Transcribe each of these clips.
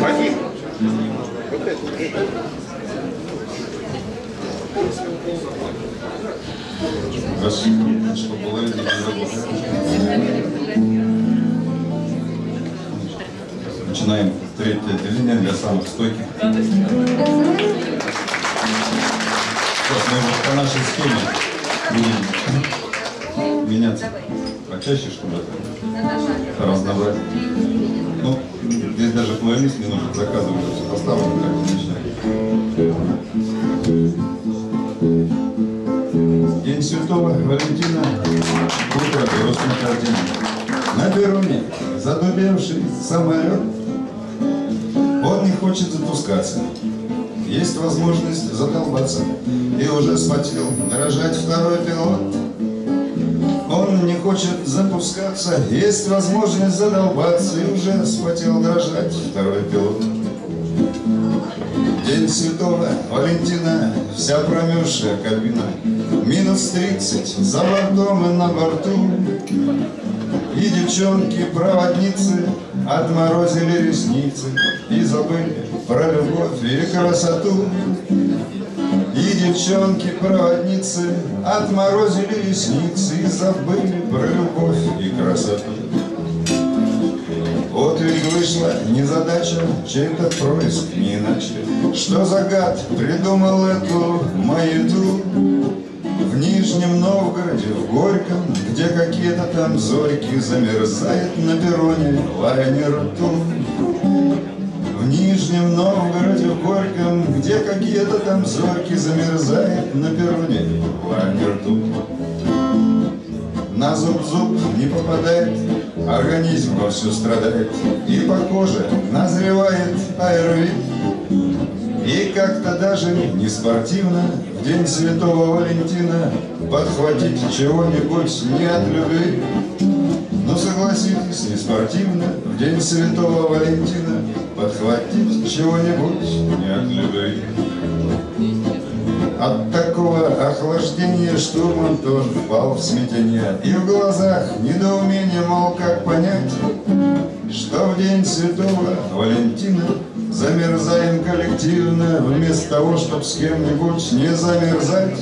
Вадим. Было ради Начинаем третье отделение для самых стойких. Сейчас мы вот по нашей схеме будем меняться почаще, чтобы это разнообразить. Здесь даже плейлист не нужно заказывать, все поставлено, как начинать. День Святого Валентина, утро орден. На перроне задубевший самолет, он не хочет запускаться. Есть возможность задолбаться, и уже схватил дрожать второй пилот. Не хочет запускаться, есть возможность задолбаться, и уже схватил дрожать второй пилот. День Святого Валентина, вся промерзшая кабина, Минус тридцать за бортом и на борту. И девчонки-проводницы отморозили ресницы И забыли про любовь и красоту. Девчонки-проводницы отморозили ресницы И забыли про любовь и красоту. Вот ведь вышла незадача, чей-то происк не иначе. Что за гад придумал эту маяту? В Нижнем Новгороде, в Горьком, где какие-то там зорьки Замерзает на перроне лайнер Ту. Нижнем Новгороде, в Горьком, где какие-то там зорьки Замерзает на перроне лайнер Ту. На зуб-зуб не попадает, организм вовсю страдает, И по коже назревает аэровит. И как-то даже не спортивно В день Святого Валентина Подхватить чего-нибудь не от любви. Но согласитесь, не спортивно В день Святого Валентина Подхватить чего-нибудь? Не от любви. От такого охлаждения штурман тоже впал в смятение И в глазах недоумение, мол, как понять Что в день Святого Валентина Замерзаем коллективно Вместо того, чтоб с кем-нибудь не замерзать.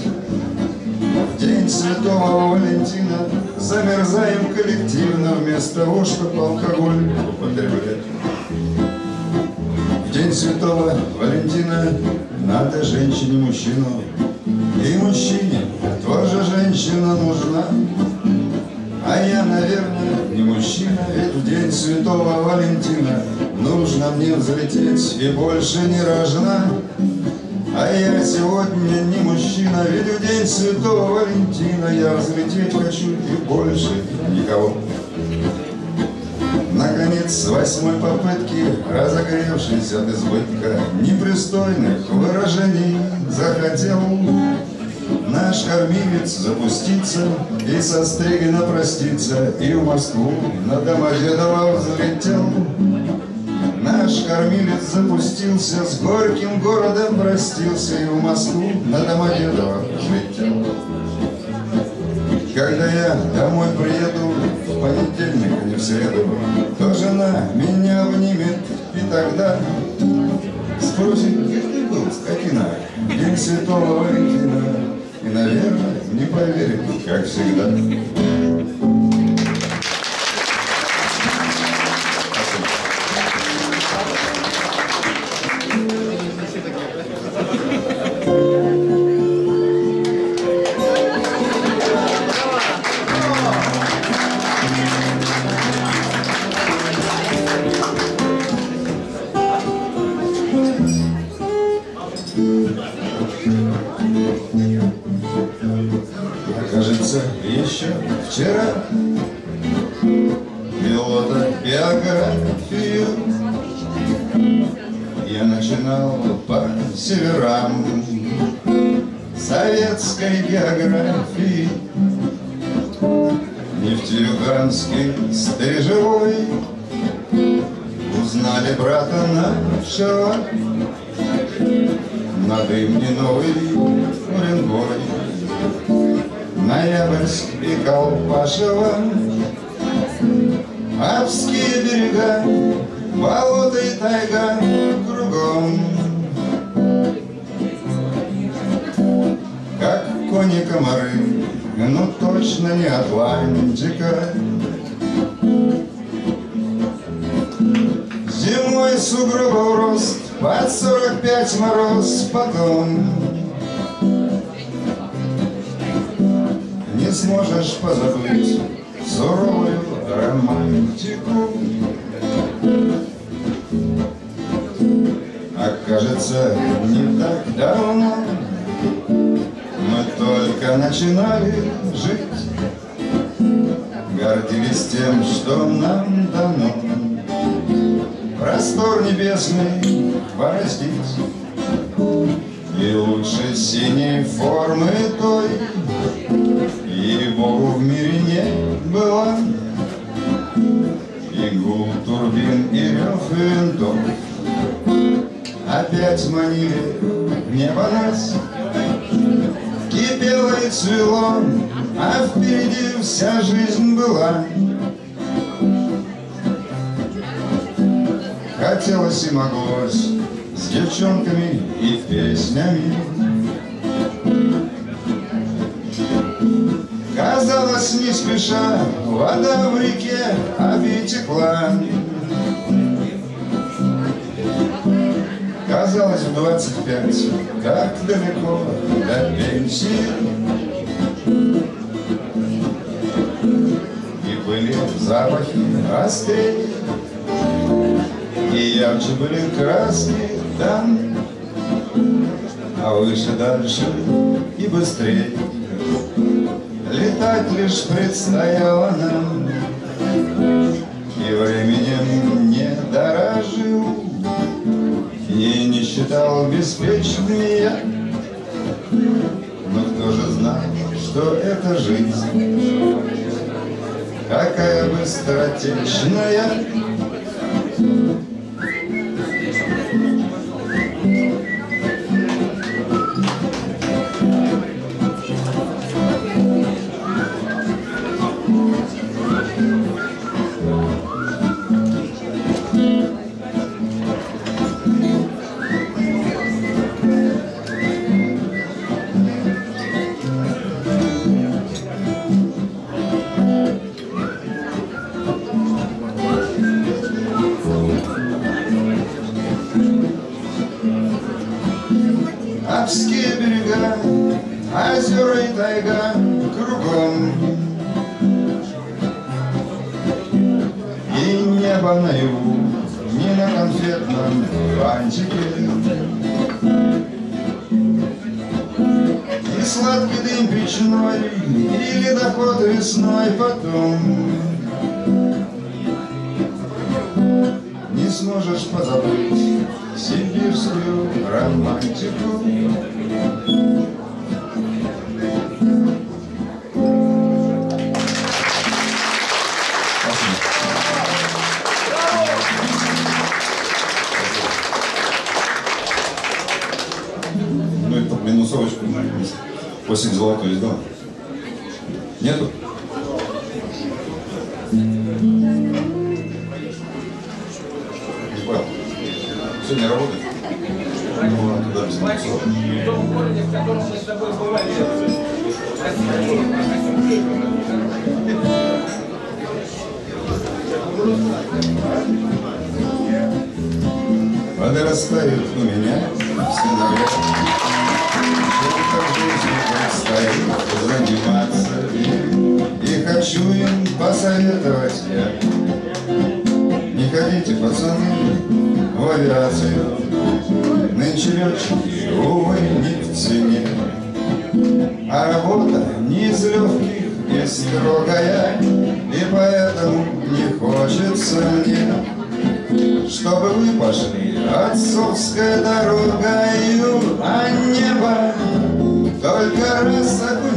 В день Святого Валентина Замерзаем коллективно Вместо того, чтобы алкоголь употреблять день Святого Валентина надо женщине мужчину, и мужчине тоже женщина нужна. А я, наверное, не мужчина, ведь в день Святого Валентина Нужно мне взлететь и больше не рожна. А я сегодня не мужчина, ведь в день Святого Валентина Я взлететь хочу и больше никого. Наконец, с восьмой попытки, разогревшись от избытка Непристойных выражений, захотел Наш кормилец запуститься и со Стригина проститься И в Москву на Домодедово взлетел. Наш кормилец запустился, с горьким городом простился И в Москву на Домодедово взлетел. Когда я домой приеду в понедельник, не в среду, То жена меня обнимет, и тогда Спросит, где ты был, скотина, День Святого Валентина, И, наверное, не поверит, как всегда. Ноябрьск и Колпашево Апские берега болото и тайга кругом. Как кони-комары, ну точно не Атлантика. Зимой сугробов рост, под сорок пять мороз потом. Сможешь позабыть суровую романтику. А кажется, не так давно Мы только начинали жить Гордились тем, что нам дано Простор небесный бороздить И лучше синей формы той рев винтов Опять манили небо нас. Кипело и цвело, а впереди вся жизнь была. Хотелось и моглось с девчонками и песнями. Казалось, не спеша, вода в реке обитекла Казалось, в двадцать пять, как далеко до пенсии. И были запахи острее И ярче были краски там А выше дальше и быстрее. Летать лишь предстояло нам считал беспечным я. Но кто же знал, что это жизнь? Какая быстротечная сибирскую романтику. Ну, это минусовочку после золотой издал. Нету? Сегодня работает? Ну, ладно, туда без с тобой бывали. Подрастают у меня сыновья. Чем-то предстоит заниматься им, И хочу им посоветовать я. Не ходите, пацаны, в авиацию. Нынче летчики, увы, не в цене. А работа не из легких и строгая, И поэтому не хочется мне чтобы вы пошли отцовской дорогою, а небо только раз окунись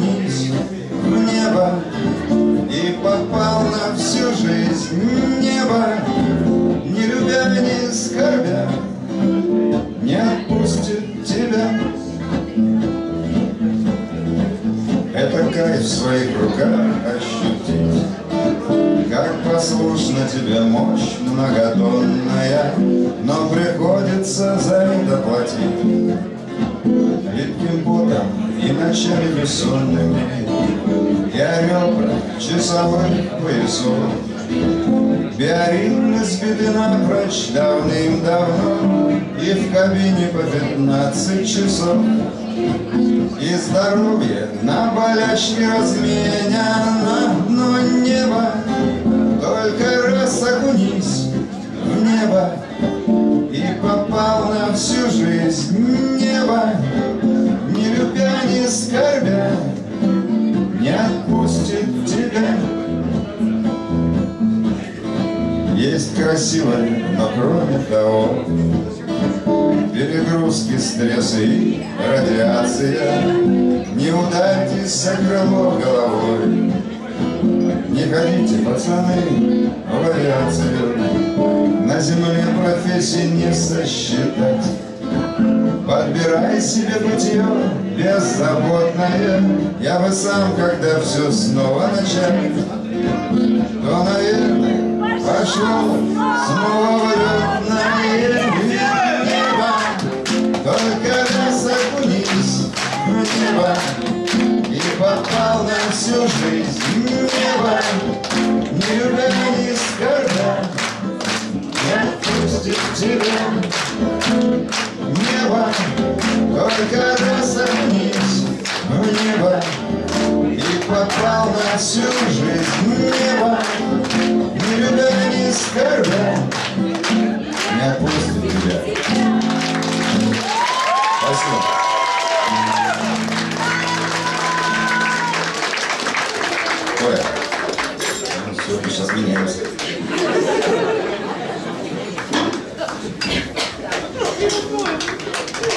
послушна тебе мощь многотонная, но приходится за это платить. Липким потом и ночами бессонными Я ребра часовых поясов Биоритмы сбиты напрочь давным-давно И в кабине по пятнадцать часов И здоровье на болячке разменяно Но небо только раз окунись в небо И попал на всю жизнь небо. Не любя, не скорбя Не отпустит тебя. Есть красивое, но кроме того Перегрузки, стрессы и радиация. Не ударьтесь за крыло головой Не ходите, пацаны, в авиацию На земле профессии не сосчитать. Подбирай себе бытие беззаботное. Я бы сам, когда все снова начать То, наверное, Пошел снова летное небо. Только раз окунись в небо И попал на всю жизнь Не любя, не скорбя Не отпустит тебя Небо Только раз окунись в небо И попал на всю жизнь небо не любя, не скорбя, не отпустит тебя. Спасибо.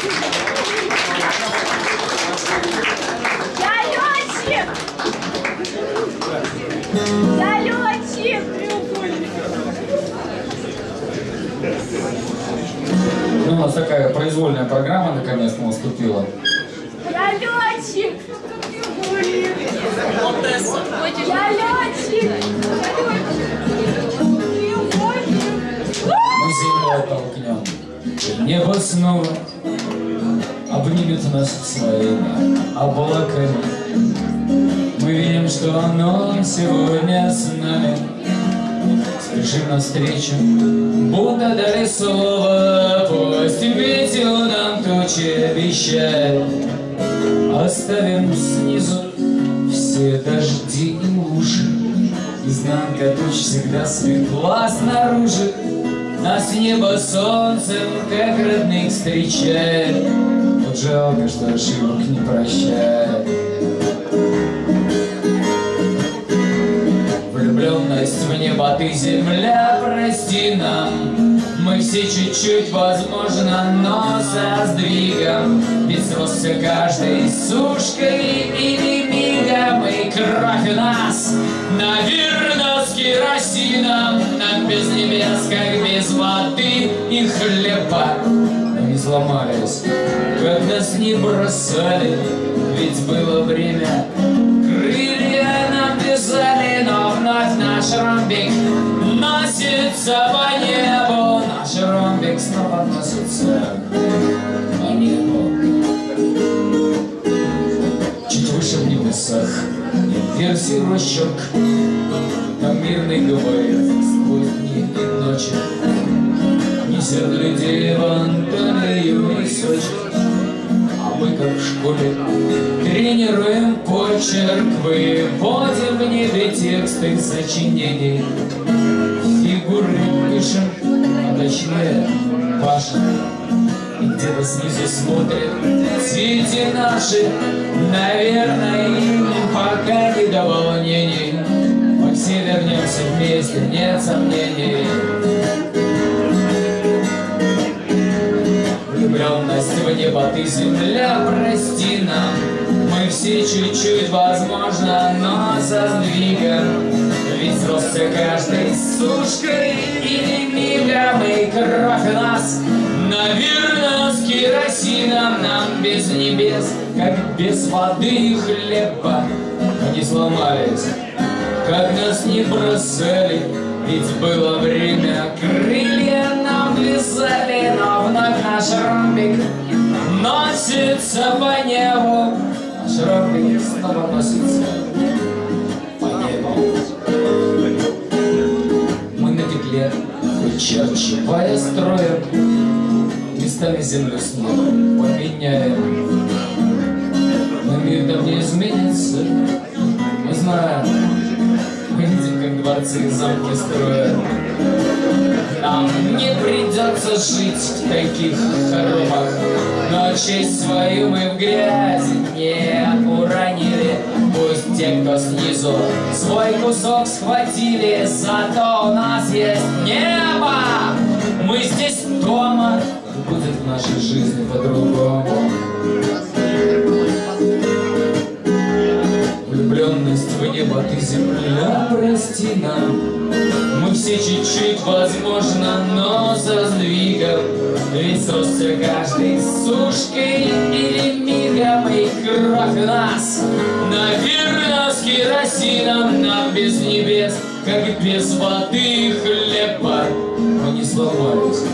Я летчик! Я летчик! Ну, у нас такая произвольная программа наконец-то наступила. Я летчик! Я летчик! Мы землю оттолкнем. Небо снова обнимет нас своими облаками. Мы видим, что оно сегодня с нами. Спешим навстречу, будто дали слово. Пусть ветер нам тучи обещает. Оставим снизу все дожди и лужи. Изнанка туч всегда светла снаружи. Нас небо солнцем, как родных, встречает. Жалко, что ошибок не прощает. Влюбленность в небо ты, земля, прости нам. Мы все чуть-чуть, возможно, но со сдвигом. Ведь сросся каждой сушкой и не мигом. И кровь у нас, наверно, с керосином Нам. Без небес, как без воды и хлеба. Не сломались, нас не бросали Ведь было время, крылья нам вязали Но вновь наш ромбик носится по небу. Наш ромбик снова носится по небу. Чуть выше в небесах версии рощок Там мирный говорит сквозь дни и ночи. Несет людей в Анталию и Сочи как в школе, тренируем почерк, выводим в небе тексты сочинений. Фигуры пишем, а точнее пашем. И где-то снизу смотрят дети наши, Наверное, им пока не до волнений. Мы все вернемся вместе, нет сомнений. В небо ты, земля, прости нам. Мы все чуть-чуть, возможно, но со сдвигом Ведь сросся каждой сушкой и мигом И кровь нас, наверно, с керосином Нам без небес, как без воды и хлеба. Не сломались, как нас не бросали. Ведь было время, крылья нам вязали, наш ромбик носится по небу. Наш ромбик снова носится по небу. Мы на петле, вычерчивая строем, местами землю с небом поменяем. Но мир там не изменится, мы знаем, мы видим, как дворцы и замки строят. Нам не придется жить в таких хоромах, но честь свою мы в грязи не уронили. Пусть те, кто снизу свой кусок схватили, зато у нас есть небо. Мы здесь дома, будет в нашей жизни по-другому. Небо, ты земля, прости нам. Мы все чуть-чуть, возможно, но со сдвигом. Ведь сросся каждый сушкой или мигом И кровь нас, наверное, с керосином Нам без небес, как без воды и хлеба. Мы не сломались,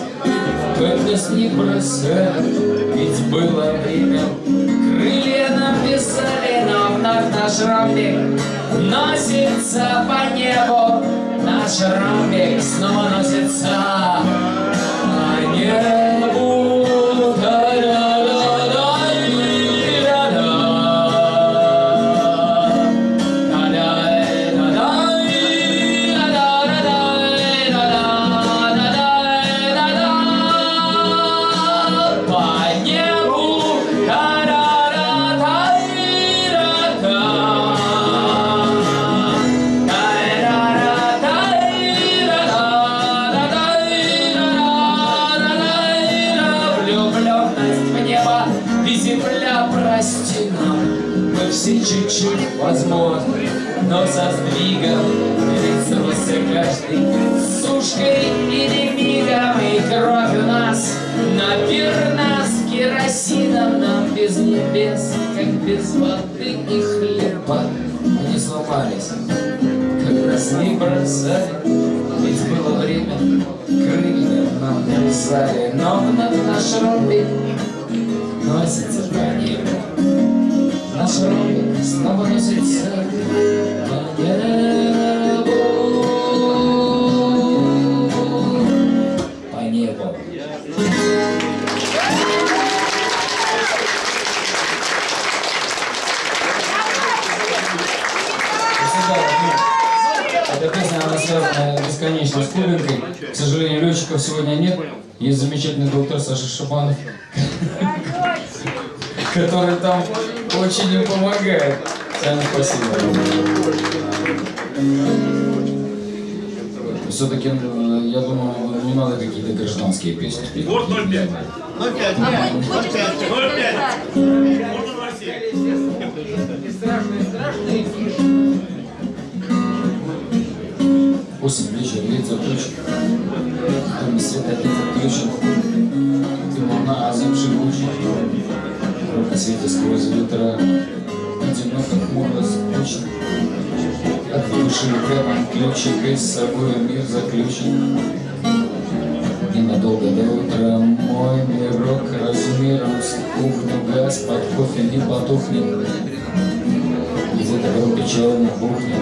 как нас не бросали Ведь было время, крылья нам писали Но вновь наш ромбик носится по небу. Наш ромбик снова носится Шабанов, который там очень им помогает. Саня, спасибо. Все-таки, я думаю, не надо какие-то гражданские песни петь. Вот 0,5. 0,5. 0,5. Можно во все. И страшные, страшные Осень, вечер, лица тучи. Дом света опять отключен. Свете сквозь ветра. Одиноко, хмуро, скучно. От души прямо ключик и с собой мир заключен. Ненадолго до утра мой мирок размером с кухню газ под кофе не потухнет. Где-то в группе черных бухнет,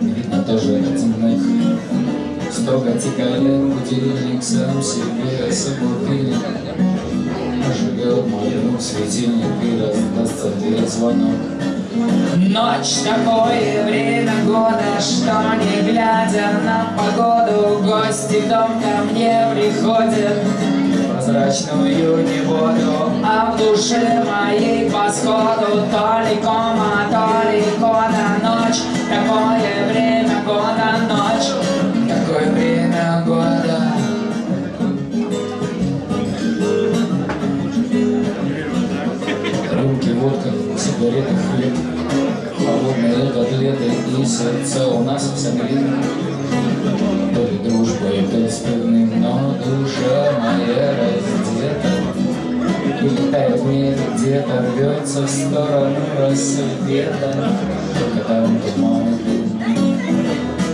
видно тоже оценок. Строго тикает будильник сам себе собутыльник. Живет мой светильник и раздастся дверь звонок. Ночь такое время года, что не глядя на погоду, гости в дом ко мне приходят. Прозрачную не воду, а в душе моей по сходу то ли кома, то ли кода ночь. Такое время года ночь, сигареты, хлеб Холодные котлеты и сердце. У нас в согрето То ли дружбой, то ли но душа моя раздета. И летает мир где-то, рвется в сторону рассвета. Только там туман.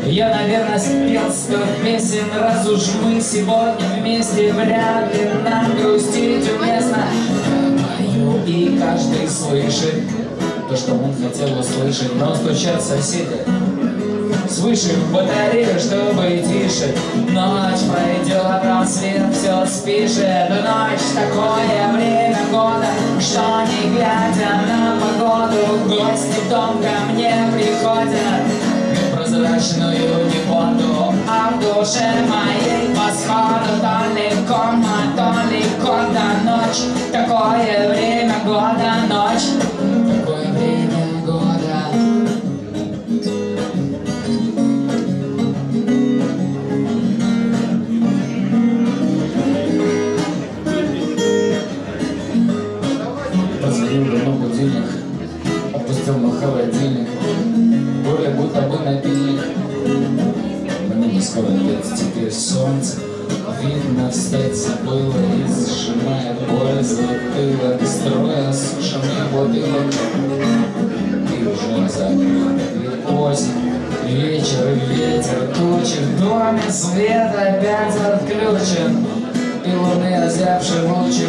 Я, наверное, спел сто песен, раз уж мы сегодня вместе, вряд ли нам грустить уместно. Слышит то, что он хотел услышать, но стучат соседи свыше в батарею, чтобы тише. Ночь пройдет, рассвет все спишет. Ночь такое время года, что не глядя на погоду, гости в дом ко мне приходят. Прозрачную неподу, а в душе моей по сходу то кода ночь. Такое время года, ночь. Года. Позвонил давно будильник, опустил на холодильник, более будто бы напильник. Мне не скоро теперь солнце, видно встать забыла и сжимает боль затылок, строя сушеный бутылок. И уже закрыта осень, вечер ветер, тучи в доме, свет опять отключен, и луны озябший лучик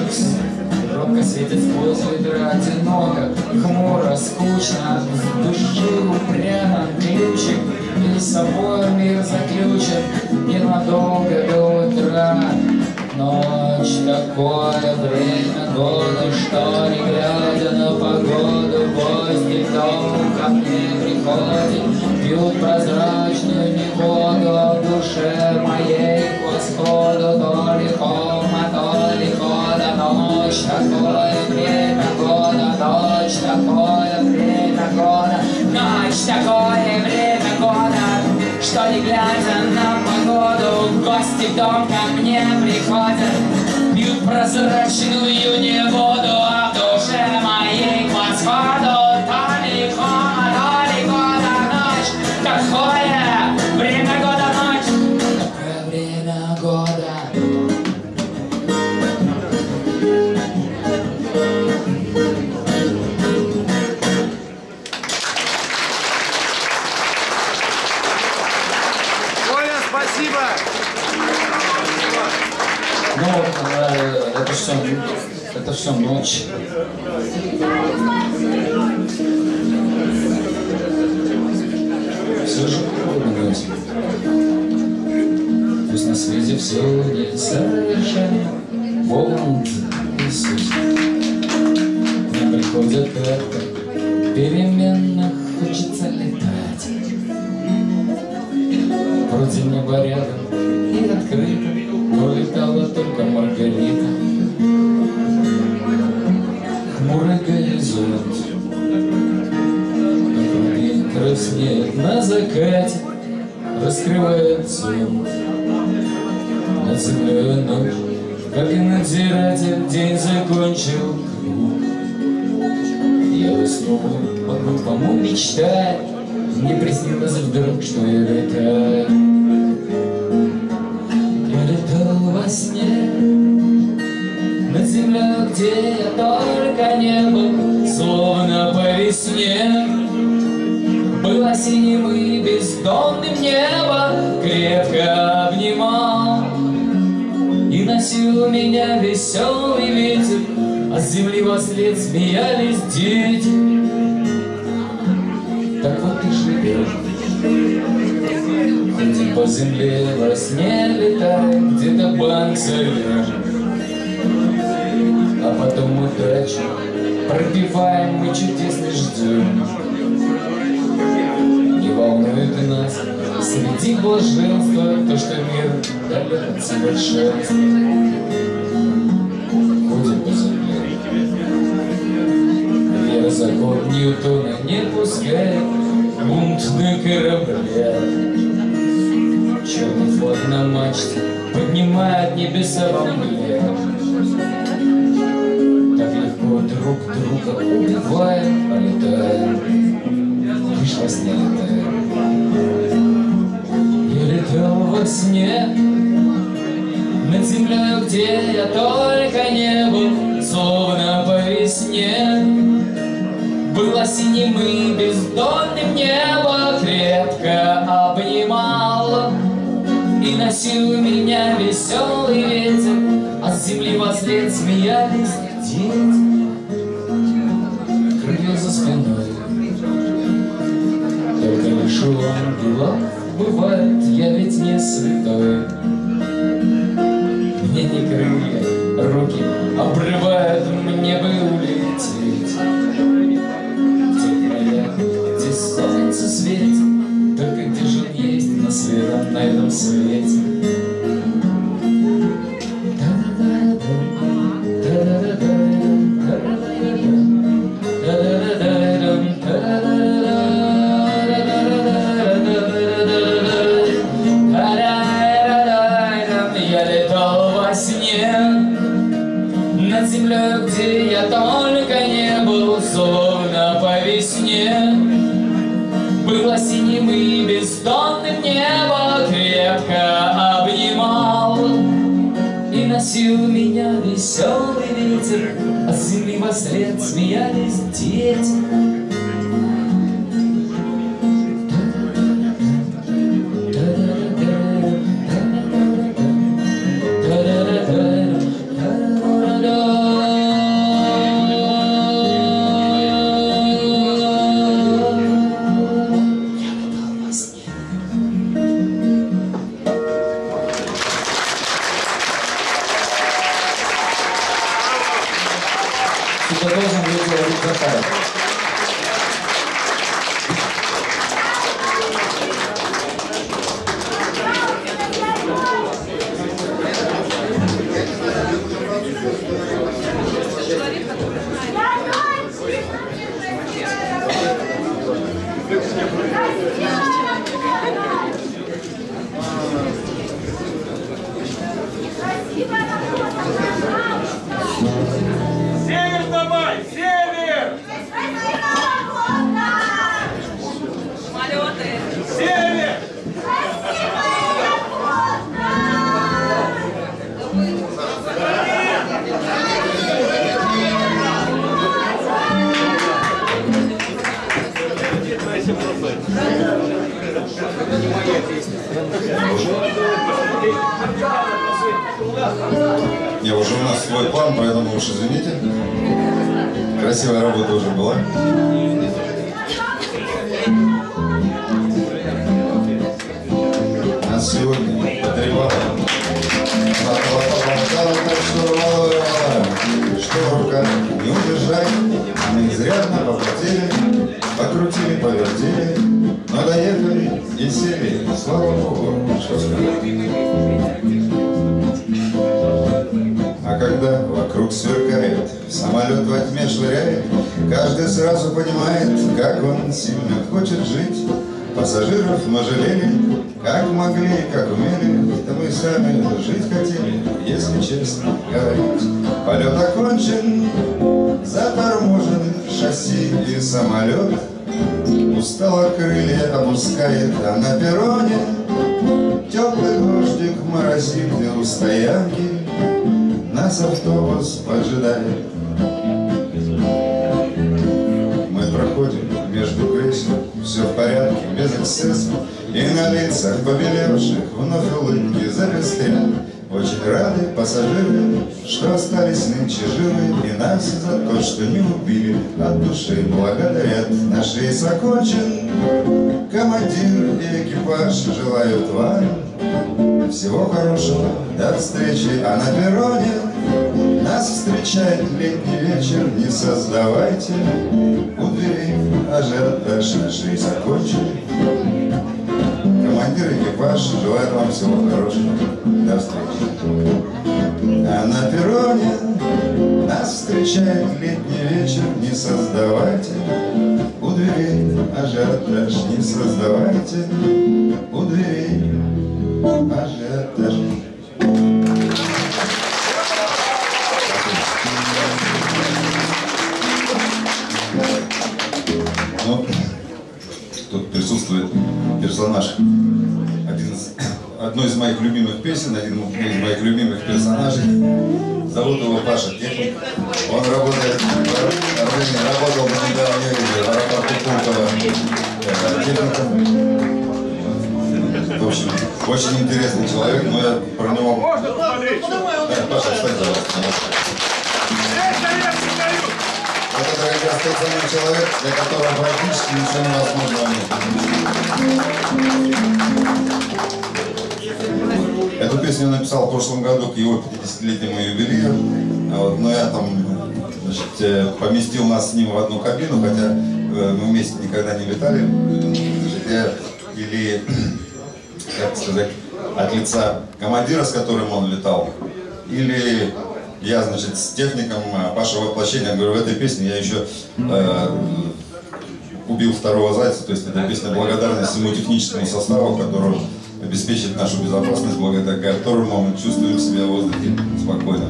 Робко светит сквозь ветра одиноко, хмуро, скучно, в души упрямо ключик, и с собой мир заключен. Ненадолго до утра. Ночь такое время года, что не глядя на погоду, гости дом ко мне приходят, пьют прозрачную неводу, а в душе моей. К восходу то ли хома, то ли хода, ночь такое время года, ночь такое время года, ночь такое время года, что не глядя гости дом ко мне приходят, пьют прозрачную неводу, все ночь. Все же ночь. Пусть на свете все не совершенно Бог Иисус. Не приходят как-то переменно хочется летать. Вроде неба рядом раскрывает зонт. Над землей ночь, как и надзиратель, день закончил круг. Я уснул, по-глупому мечтая, мне приснилось вдруг, что я носил меня веселый ветер А с земли во след смеялись дети Так вот и живешь Ходим по земле, во сне летаем, где-то банк сольешь. А потом удачу пробиваем, мы чудесный ждем. Не волнует и нас среди блаженства то, что мир далек от совершенства. Ньютона не пускает бунт на корабле. Черный флаг на мачте поднимает небеса во мгле. Так легко друг друга убиваем, а летаем. Сне летаем. Я летал во сне над землей, где я только не был, Было синим и бездонным небо крепко обнимал И носил меня веселый ветер, а с земли вослед смеялись дети. Крылья за спиной, только лишь у ангелов бывает, я ведь не святой. Мне не крылья, руки обрывают, мне бы улететь. Солнце светит, только где же есть на светом, на этом свете. Стоянки Нас автобус поджидает. Мы проходим между кресел Все в порядке, без эксцессов. И на лицах побелевших Вновь улыбки запестрят Очень рады пассажиры Что остались нынче живы И нас за то, что не убили От души. Благодарят Наш рейс окончен. Командир и экипаж желают вам всего хорошего, до встречи, а на перроне Нас встречает летний вечер, не создавайте У двери ажиотаж наш рейс окончен Командир экипаж желает вам всего хорошего, до встречи. А на перроне нас встречает летний вечер, не создавайте У двери ажиотаж, не создавайте У двери ажиотаж. Одной из моих любимых песен, один из моих любимых персонажей. Зовут его Паша Техник. Он работает работал на недавнем юге, в аэропорту Пулково. Это техникум. В общем, очень интересный человек, но я про него... Можно посмотреть? Да, Паша, встань, пожалуйста. Вот это как раз тот самый человек, для которого практически ничего невозможно. Эту песню написал в прошлом году к его 50-летнему юбилею. А Вот, но я там значит, э, поместил нас с ним в одну кабину, хотя э, мы вместе никогда не летали. Значит, я или, как сказать, от лица командира, с которым он летал, или я, значит, с техником а, Паша воплощения, говорю, в этой песне я еще э, убил второго зайца, то есть это песня благодарность всему техническому составу, который обеспечит нашу безопасность, благодаря которому мы чувствуем себя в воздухе спокойно.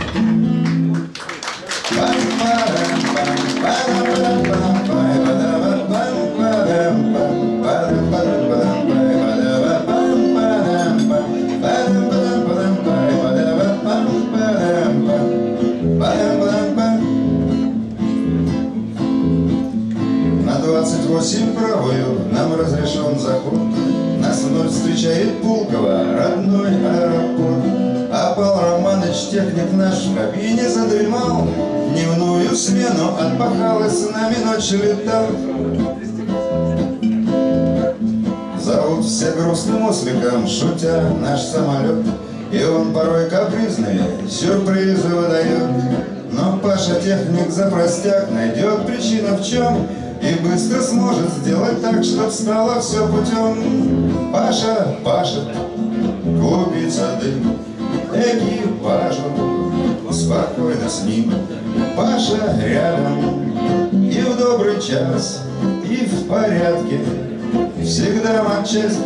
На 28 правую нам разрешен заход вновь встречает Пулково, родной аэропорт. А Павел Романович, техник наш, в кабине задремал. Дневную смену отпахал и с нами ночью летал. Зовут все грустным осликом, шутя наш самолет. И он порой капризные сюрпризы выдает. Но Паша техник за простяк найдет причину в чем И быстро сможет сделать так, чтоб стало все путем Паша, Паша, клубится дым. Экипажу Спокойно с ним. Паша рядом И в добрый час, и в порядке. Всегда матчасть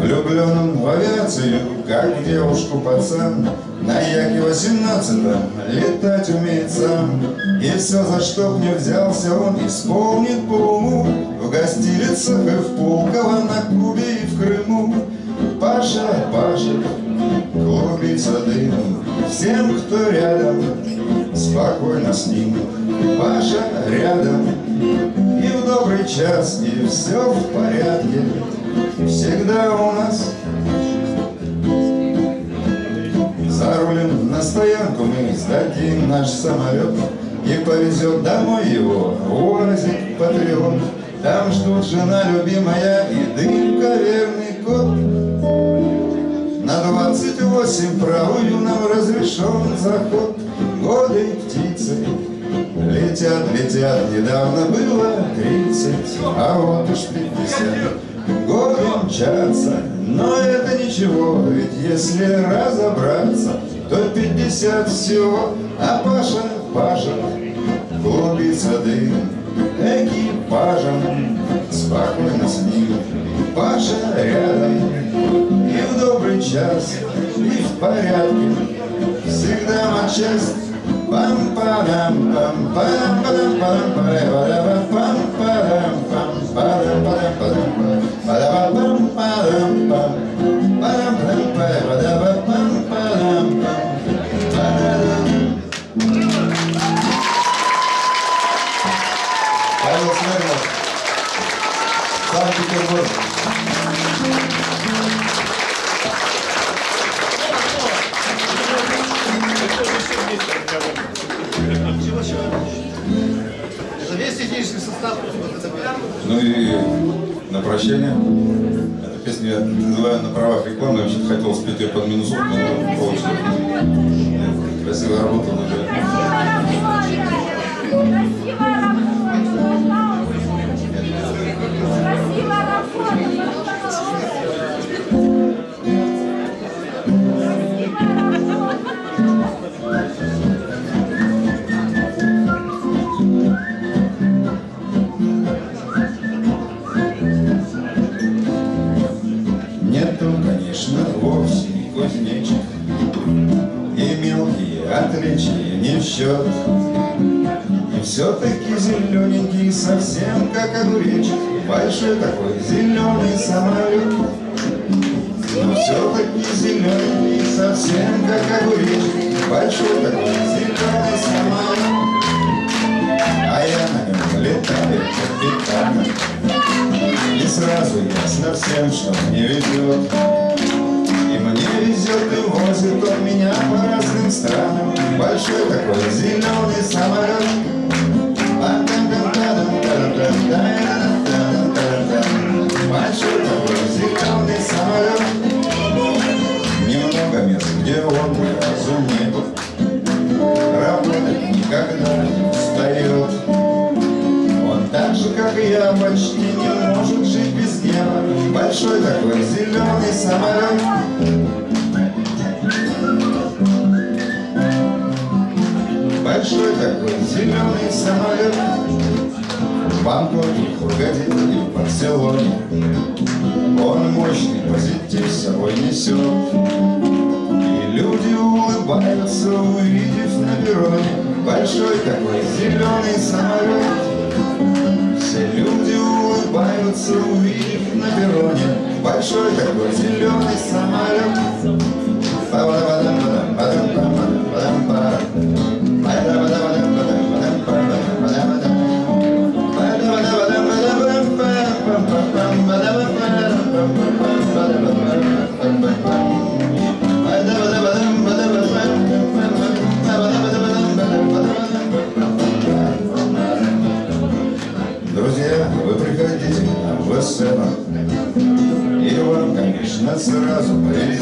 Влюбленным в авиацию, как девушку пацан На Яке 18 летать умеет сам И все, за что б не взялся он, исполнит по уму. В гостилицах и в Пулково, на Кубе и в Крыму. Паша, Паша, клубится дым. Всем, кто рядом, спокойно с ним. Паша рядом, и в добрый час, и все в порядке. Всегда у нас Зарулим на стоянку. Мы сдадим наш самолет. И повезет домой его. УАЗик Патриот Там ждут жена любимая и дымка верный кот. На двадцать восемь правую нам разрешен заход. Годы птицы летят, летят. Недавно было тридцать, а вот уж пятьдесят. Годы мчатся, но это ничего. Ведь если разобраться, то пятьдесят всего А Паша, Паша, клубится дым Экипажем, спокойно с ним Паша рядом, и в добрый час, и в порядке Всегда матчасть пам падам пам падам падам падам падам пам падам пам падам падам падам падам пам падам пам спеть ее почти не может жить без неба Большой такой зеленый самолет. Большой такой зеленый самолет. В Бангкоке, Хургаде и в Барселоне. Он мощный позитив с собой несет. И люди улыбаются, увидев на перроне. Большой такой зеленый самолет улыбаются, увидев на перроне Большой такой зеленый самолет Друзья, сразу поедешь.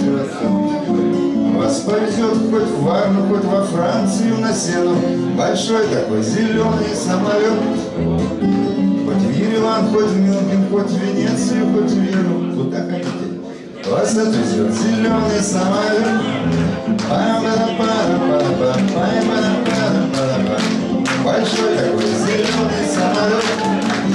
Вас повезет хоть в Варну, хоть во Францию на сену, Большой такой зеленый самолет. Хоть в Ереван, хоть в Мюнхен, хоть в Венецию, хоть в Веру, куда хотите. Вас отвезет зеленый самолет. Большой такой зеленый самолет.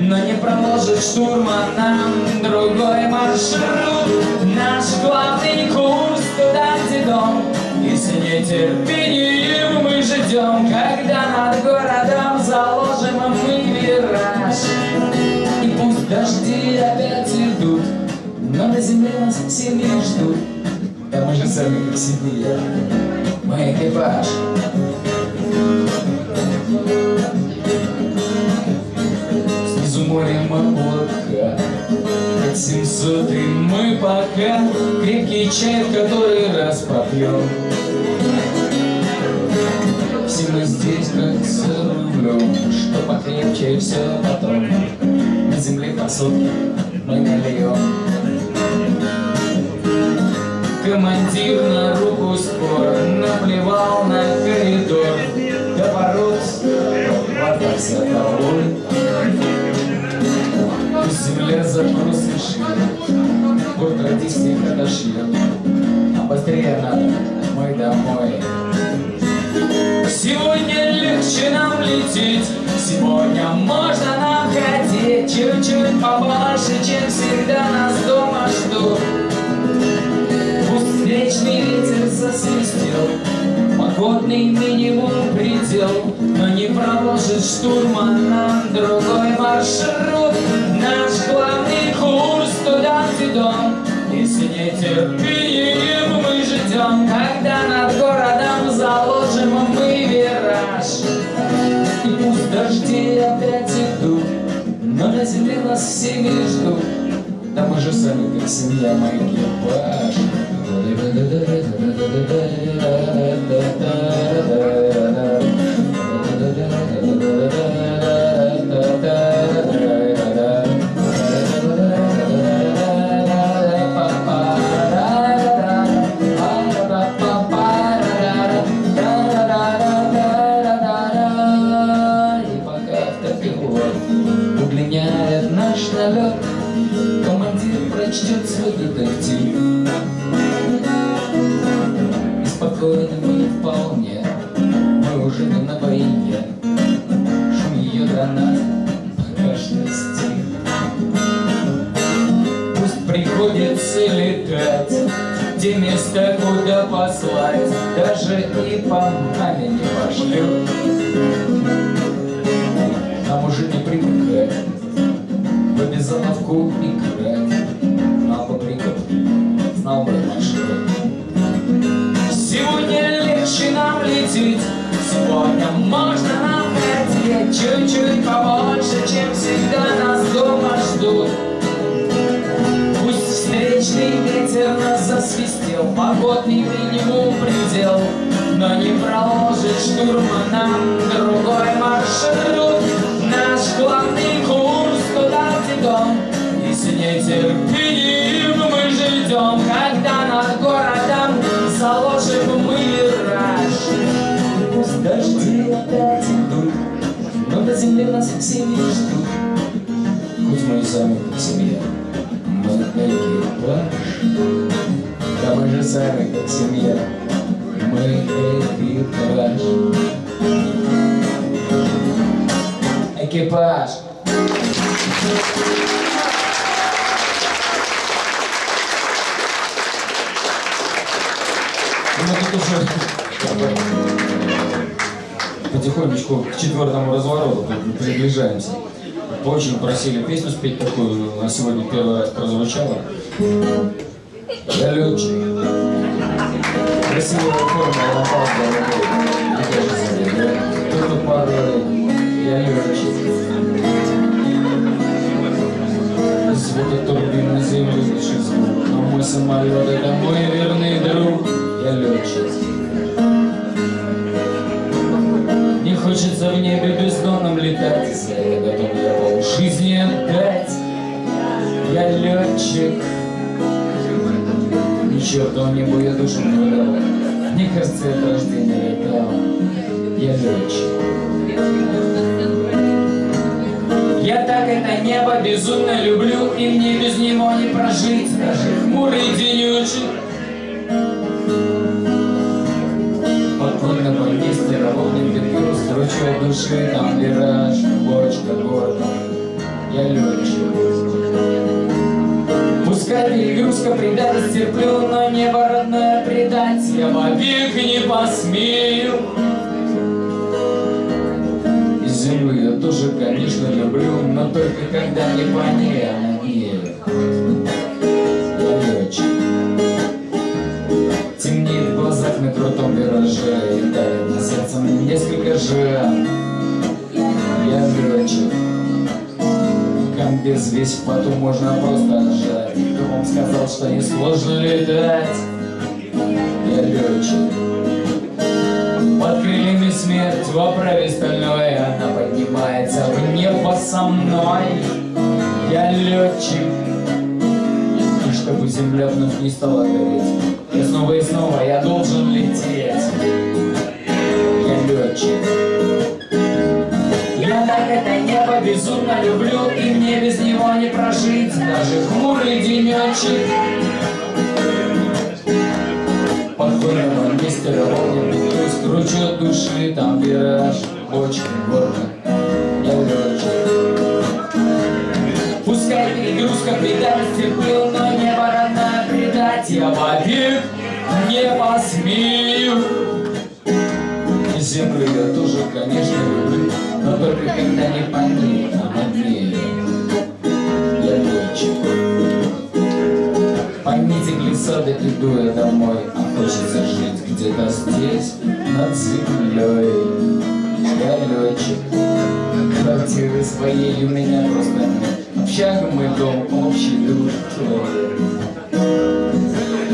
Но не проложит штурма нам другой маршрут. Наш главный курс туда, где дом. И с нетерпением мы ждем Когда над городом заложим мы вираж И пусть дожди опять идут Но на земле нас семьи ждут. Да мы же сами как семья мы экипаж. Морем облака, как 700 и мы пока крепкий чай, в который раз попьем. Все мы здесь как за рулем, что покрепче все потом. На земле по сотке мы нальем. Командир на руку спор Наплевал на коридор До ворот хватался тобой Решила Год родись всех отошли А быстрее надо мой домой. Сегодня легче нам лететь. Сегодня можно нам хотеть Чуть-чуть побольше, чем всегда нас дома ждут. Пусть встречный ветер засвистел. Погодный минимум предел. Но не проложит штурман нам другой маршрут Наш главный курс дом И с нетерпением мы ждем. Когда над городом заложим мы вираж. И пусть дожди опять идут Но на земле нас всеми ждут. Да мы же сами как семья, мы экипаж И даже и по маме не пошлют. Нам уже не привыкать в обезоновку играть, а поприков знал бы маршрут. Сегодня легче нам лететь, сегодня можно нам хотеть чуть-чуть побольше, чем всегда нас дома ждут. Пусть встречный ветер нас засвистел, погодный минимум предел, проложит штурма нам другой маршрут. Наш главный курс туда, где дом, и с нетерпением мы ждем, когда над городом заложим мы вираж. Пусть дожди опять идут, но до земли нас все не ждут. Хоть мы и сами как семья, мы экипаж. Да мы же сами как семья, Экипаж. Мы тут уже потихонечку к четвертому развороту приближаемся. Очень просили песню спеть такую, на сегодня первый раз прозвучала. Я. Красивая форма, лампас голубой. Не кажется мне, да? Кто-то порой, Звук турбин на землю звук, но мой самолет это мой верный друг. Я летчик. Не хочется в небе бездонном летать, это готов я пол жизни отдать. Я летчик. Ни черту небу я душу не выдал. Мне кажется, я от рождения летал. Я летчик. Я так это небо безумно люблю, и мне без него не прожить. Даже хмурый денечек. Спокойно по месте ровным бедро Строчу от души, там вираж, бочка, горка. Я летчик Пускай перегрузка предать терплю Но небо родное предать я вовек не посмею Землю я тоже, конечно, люблю Но только когда не по ней, а на ней Темнеет в глазах на крутом вираже И тает на сердце несколько жен Я летчик Комбез весь в поту можно просто отжать Кто вам сказал, что не сложно летать? Я летчик Под крыльями смерть в оправе стальной Она поднимается в небо со мной. Я летчик. И чтобы земля вновь не стала гореть. И снова и снова я должен лететь. Я летчик. Я так это небо безумно люблю И мне без него не прожить. Даже хмурый денечек Под хором мистера Огнем Скручу души, там вираж, бочка, горка, И землю я тоже, конечно, люблю, но только когда не по ней, а над нею. Я летчик. По нити глиссады иду я домой, а хочется жить где-то здесь, над землей. Я летчик, квартиры своей у меня просто нет. Общага мой дом, общий душ.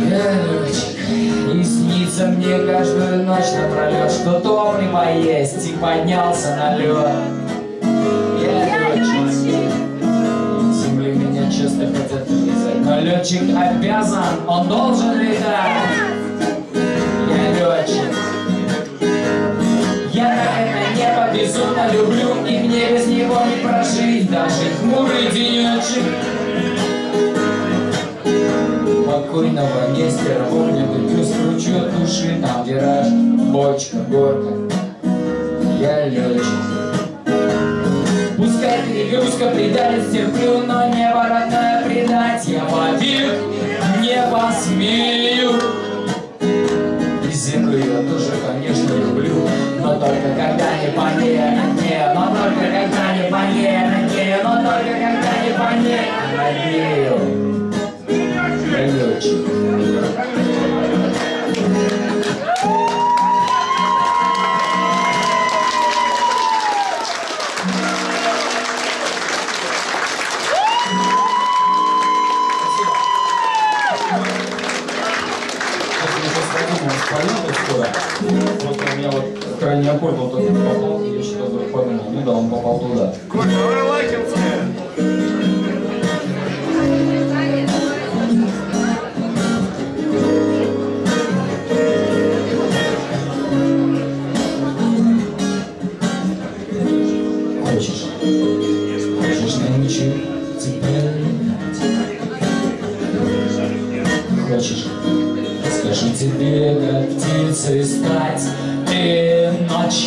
Я летчик, и снится мне каждую ночь напролет, что топлива есть, и поднялся на лед. Я летчик. Земли меня часто хотят вылезать, но летчик обязан, он должен летать. Я летчик. Я на это небо безумно люблю, и мне без него не прожить даже хмурый денечек. Покойного Нестера помню, только скручу от души, там вираж, бочка, горка. Я летчик. Пускай перегрузка предалец терплю, но небо родное предать я вовек не посмею. И землю я тоже, конечно, люблю, но только когда не по ней, не, но только когда не по ней, не, но только когда не по ней, а крайний аккорд вот этот попал, я что-то вдруг подумал, ну да, он попал туда. Коля, давай лайкинская.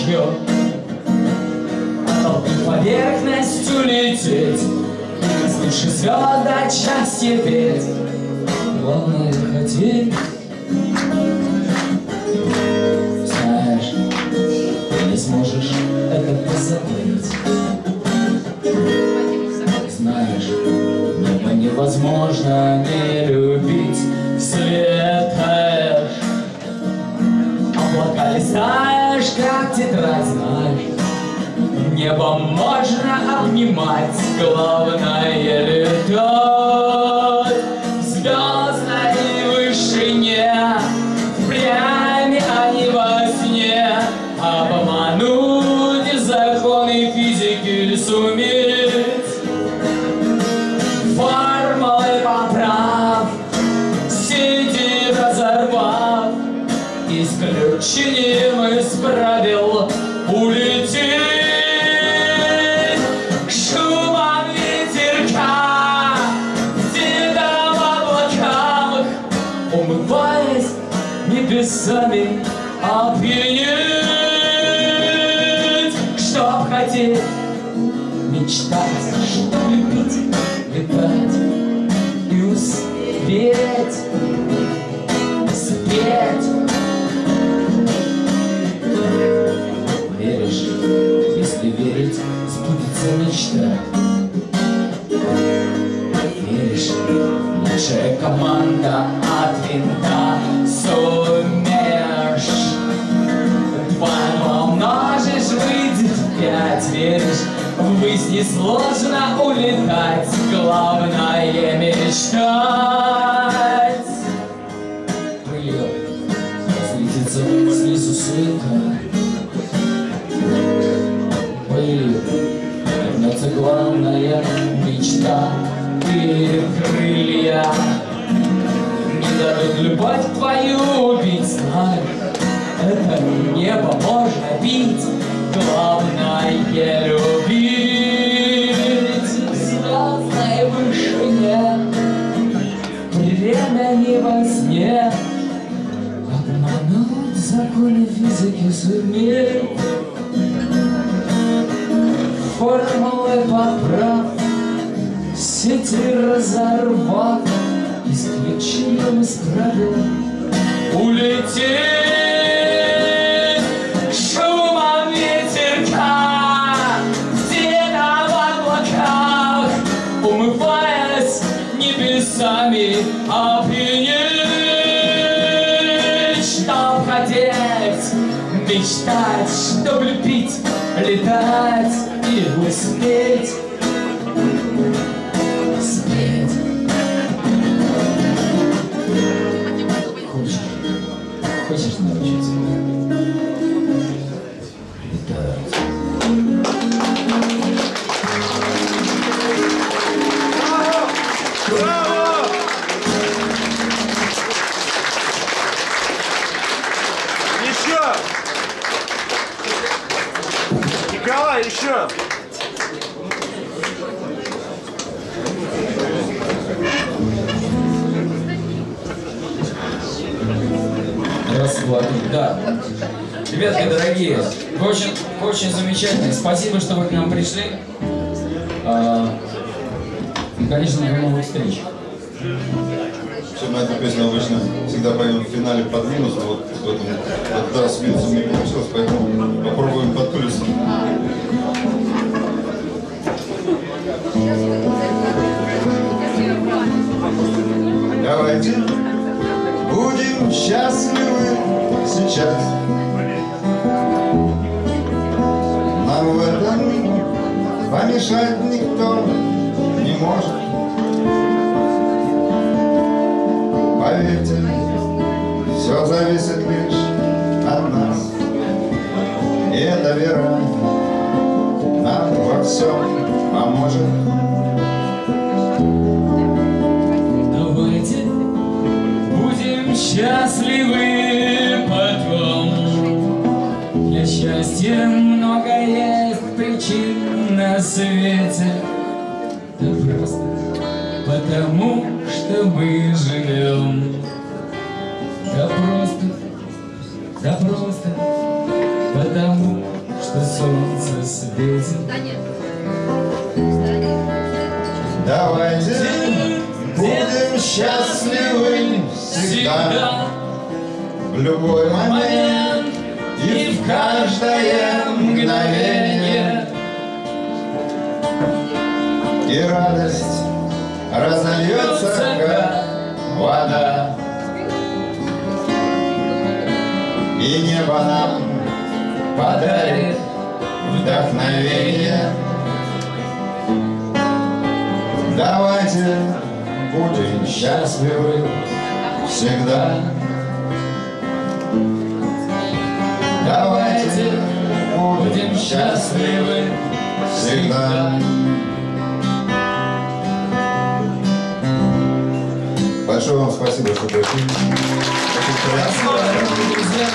Ночью Толкнуть поверхностью лететь Слушай звезд отчасти петь. Главное хотеть спеть. Веришь, если верить, сбудется мечта. Веришь, лучшая команда от винта сумеешь. Два умножишь, выйдет пять, веришь, ввысь несложно улетать, главное мечтать. Любовь твою убить, знай, это небо можно бить, главное любить. Звездной вышине, время не во сне, обмануть законы физики суметь Формулы поправ. Сети разорвав Правил Улететь вы свете. Да просто потому, что мы живем. Да просто, да просто потому, что солнце светит. Давайте будем счастливы всегда, в любой момент момент и в каждое мгновение. И радость разольется, как вода. И небо нам подарит вдохновение. Давайте будем счастливы всегда. Давайте будем счастливы всегда. Большое вам спасибо, что пришли. Спасибо, друзья.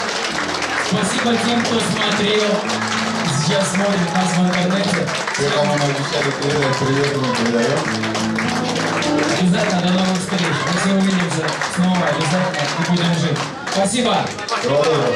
Спасибо тем, кто смотрел. Сейчас смотрит нас в интернете. Все, кому мы обещали передать привет, мы передаем. Обязательно до новых встреч. Мы все увидимся снова обязательно и будем жить. Спасибо. Доброго.